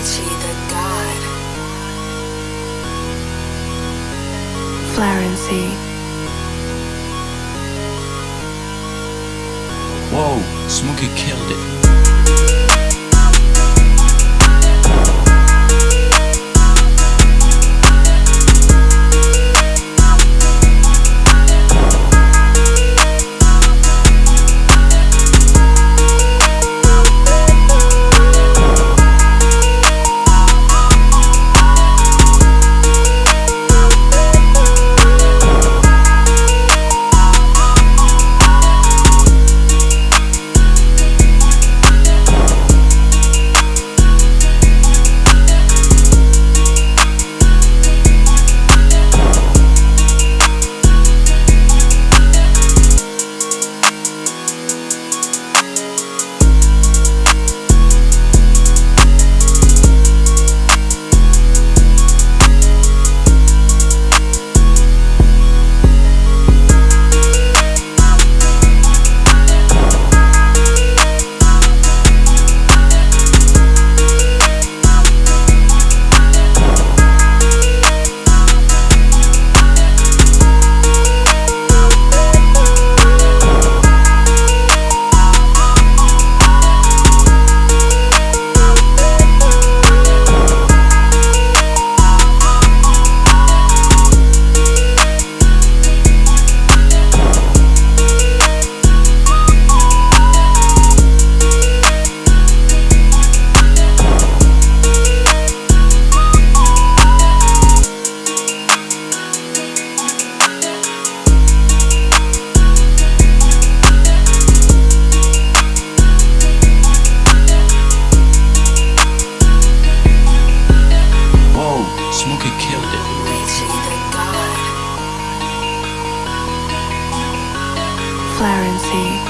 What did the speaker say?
Richie the God. Florency. Whoa, Smokey killed it. God. Florency.